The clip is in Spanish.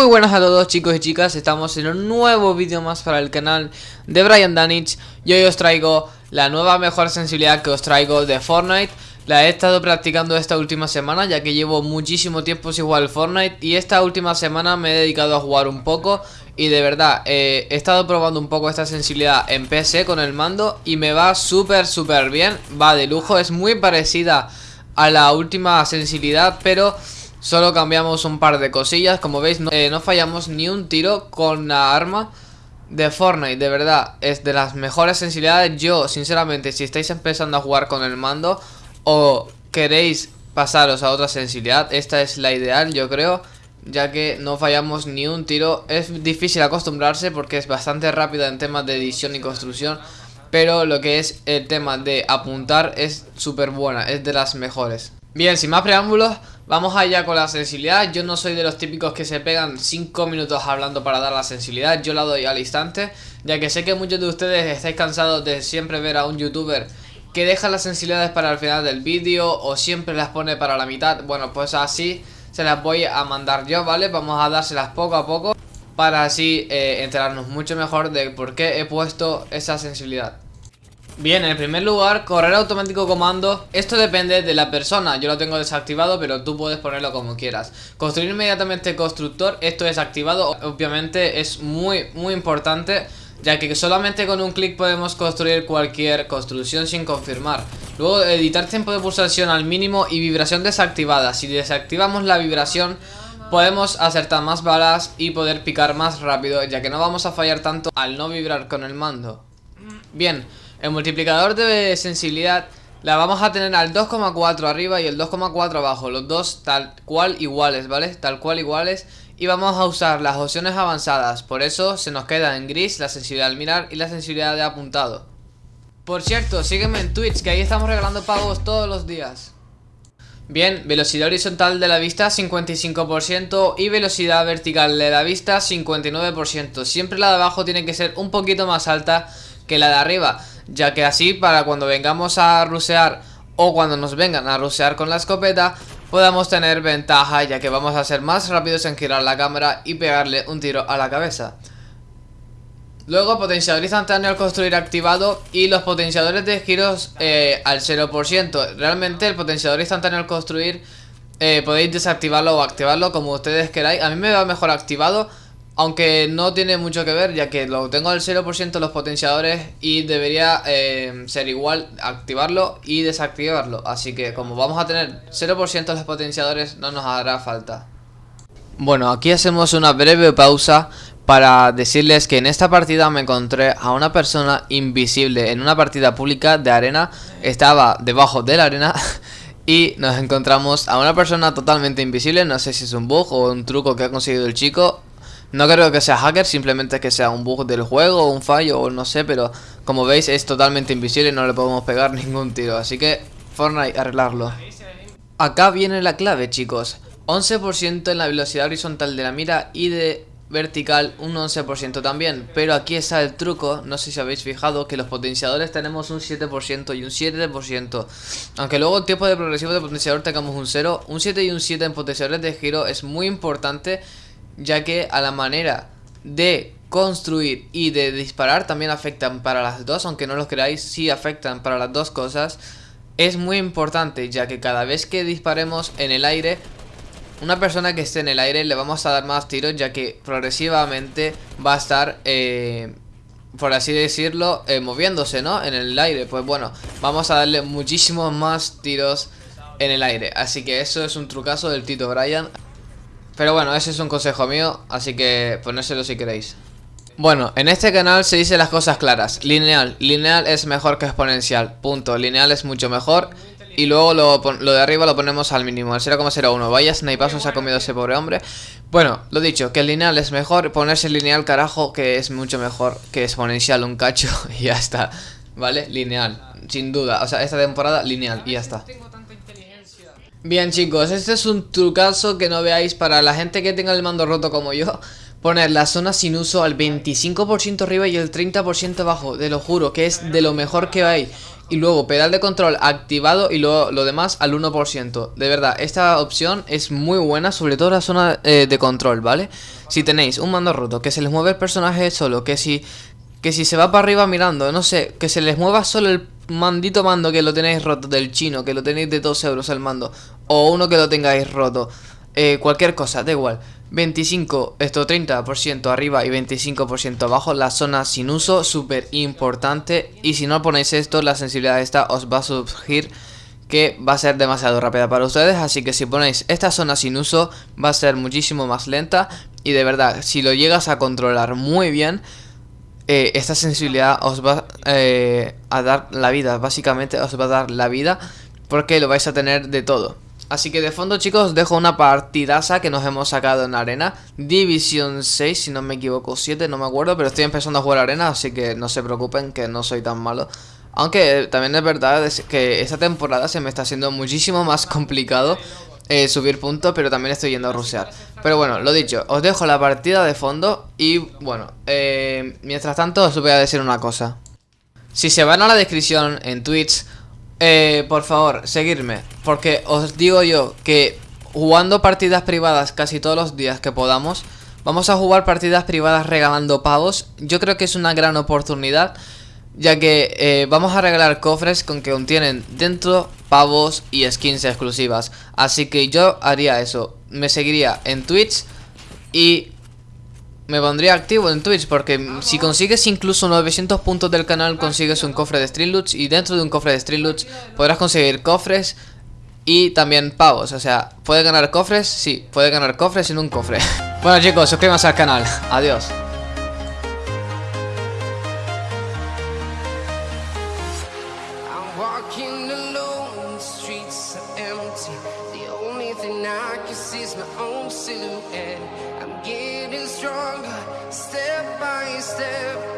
Muy buenas a todos chicos y chicas, estamos en un nuevo vídeo más para el canal de Brian Danich. Y hoy os traigo la nueva mejor sensibilidad que os traigo de Fortnite. La he estado practicando esta última semana ya que llevo muchísimo tiempo sin jugar al Fortnite. Y esta última semana me he dedicado a jugar un poco. Y de verdad, eh, he estado probando un poco esta sensibilidad en PC con el mando. Y me va súper súper bien, va de lujo, es muy parecida a la última sensibilidad pero... Solo cambiamos un par de cosillas Como veis no, eh, no, fallamos ni un tiro con la arma de Fortnite De verdad, es de las mejores sensibilidades. Yo, sinceramente, si estáis empezando a jugar con el mando O queréis pasaros a otra sensibilidad Esta es la ideal, yo creo Ya que no fallamos ni un tiro. Es difícil acostumbrarse porque es bastante rápida en temas de edición y construcción Pero lo que es el tema de apuntar es súper buena Es de las mejores. Bien, sin más preámbulos Vamos allá con la sensibilidad, yo no soy de los típicos que se pegan 5 minutos hablando para dar la sensibilidad, yo la doy al instante Ya que sé que muchos de ustedes estáis cansados de siempre ver a un youtuber que deja las sensibilidades para el final del vídeo o siempre las pone para la mitad. Bueno, pues así se las voy a mandar yo, ¿vale? Vamos a dárselas poco a poco para así eh, enterarnos mucho mejor de por qué he puesto esa sensibilidad Bien, en primer lugar, correr automático comando. Esto depende de la persona. Yo lo tengo desactivado, pero tú puedes ponerlo como quieras. Construir inmediatamente constructor Esto es activado, obviamente es muy, muy importante Ya que solamente con un clic podemos construir cualquier construcción sin confirmar. Luego, editar tiempo de pulsación al mínimo y vibración desactivada. Si desactivamos la vibración podemos acertar más balas y poder picar más rápido Ya que no vamos a fallar tanto al no vibrar con el mando. Bien, el multiplicador de sensibilidad la vamos a tener al 2,4 arriba y el 2,4 abajo. Los dos tal cual iguales, ¿vale? Tal cual iguales. Y vamos a usar las opciones avanzadas. Por eso se nos queda en gris la sensibilidad al mirar y la sensibilidad de apuntado. Por cierto, sígueme en Twitch que ahí estamos regalando pagos todos los días. Bien, velocidad horizontal de la vista 55% y velocidad vertical de la vista 59% Siempre la de abajo tiene que ser un poquito más alta que la de arriba ya que así para cuando vengamos a rusear o cuando nos vengan a rusear con la escopeta podamos tener ventaja ya que vamos a ser más rápidos en girar la cámara y pegarle un tiro a la cabeza. Luego potenciador instantáneo al construir activado y los potenciadores de giros eh, al 0%. Realmente el potenciador instantáneo al construir eh, podéis desactivarlo o activarlo como ustedes queráis. A mí me va mejor activado aunque no tiene mucho que ver ya que lo tengo al 0% los potenciadores y debería eh, ser igual activarlo y desactivarlo. Así que como vamos a tener 0% los potenciadores no nos hará falta. Bueno, aquí hacemos una breve pausa para decirles que en esta partida me encontré a una persona invisible en una partida pública de arena. Estaba debajo de la arena y nos encontramos a una persona totalmente invisible. No sé si es un bug o un truco que ha conseguido el chico no creo que sea hacker, simplemente que sea un bug del juego o un fallo o no sé, pero como veis es totalmente invisible y no le podemos pegar ningún tiro, así que Fortnite arreglarlo. Acá viene la clave chicos, 11% en la velocidad horizontal de la mira y de vertical un 11% también, pero aquí está el truco, no sé si habéis fijado que los potenciadores tenemos un 7% y un 7%, aunque luego el tiempo de progresivo de potenciador tengamos un 0, un 7 y un 7 en potenciadores de giro es muy importante ya que a la manera de construir y de disparar también afectan para las dos, aunque no lo creáis, sí afectan para las dos cosas. Es muy importante ya que cada vez que disparemos en el aire, una persona que esté en el aire le vamos a dar más tiros ya que progresivamente va a estar, eh, por así decirlo, eh, moviéndose, ¿no? En el aire, pues bueno, vamos a darle muchísimos más tiros en el aire. Así que eso es un trucazo del Tito Brian. Pero bueno, ese es un consejo mío, así que ponérselo si queréis. Bueno, en este canal se dice las cosas claras. Lineal, lineal es mejor que exponencial. Punto, lineal es mucho mejor. Y luego lo, de arriba lo ponemos al mínimo, al 0,01. Vaya snipazo se ha comido ese pobre hombre. Bueno, lo dicho, que el lineal es mejor. Ponerse lineal, carajo, que es mucho mejor que exponencial, un cacho. Y ya está. ¿Vale? Lineal, sin duda. O sea, esta temporada lineal y ya está. Bien chicos, este es un trucazo que no veáis para la gente que tenga el mando roto como yo poner la zona sin uso al 25% arriba y el 30% abajo, te lo juro, que es de lo mejor que hay. Y luego pedal de control activado y luego lo demás al 1%. De verdad, esta opción es muy buena, sobre todo la zona eh, de control, ¿vale? Si tenéis un mando roto, que se les mueve el personaje solo, que si, que si se va para arriba mirando, no sé, que se les mueva solo el mandito mando que lo tenéis roto del chino, que lo tenéis de 2 euros el mando, o uno que lo tengáis roto, eh, cualquier cosa, da igual. 25, esto 30% arriba y 25% abajo, la zona sin uso, súper importante. Y si no ponéis esto, la sensibilidad esta os va a surgir que va a ser demasiado rápida para ustedes. Así que si ponéis esta zona sin uso, va a ser muchísimo más lenta. Y de verdad, si lo llegas a controlar muy bien, eh, esta sensibilidad os va eh, a dar la vida. Básicamente os va a dar la vida porque lo vais a tener de todo. Así que de fondo chicos os dejo una partidaza que nos hemos sacado en arena División 6 si no me equivoco 7 no me acuerdo pero estoy empezando a jugar arena así que no se preocupen que no soy tan malo Aunque también es verdad que esta temporada se me está haciendo muchísimo más complicado eh, subir puntos pero también estoy yendo a rusear Pero bueno, lo dicho, os dejo la partida de fondo y bueno, eh, mientras tanto os voy a decir una cosa Si se van a la descripción en Twitch eh, por favor, seguirme. Porque os digo yo que jugando partidas privadas casi todos los días que podamos, vamos a jugar partidas privadas regalando pavos. Yo creo que es una gran oportunidad, ya que eh, vamos a regalar cofres con que contienen dentro pavos y skins exclusivas. Así que yo haría eso. Me seguiría en Twitch y me pondría activo en Twitch porque si consigues incluso 900 puntos del canal consigues un cofre de Streamloots y dentro de un cofre de Streamloots podrás conseguir cofres y también pavos, o sea, ¿puede ganar cofres? Sí, puede ganar cofres en un cofre Bueno chicos, suscríbanse al canal, adiós Walking alone, the streets are empty. The only thing I can see is my own silhouette. I'm getting stronger, step by step.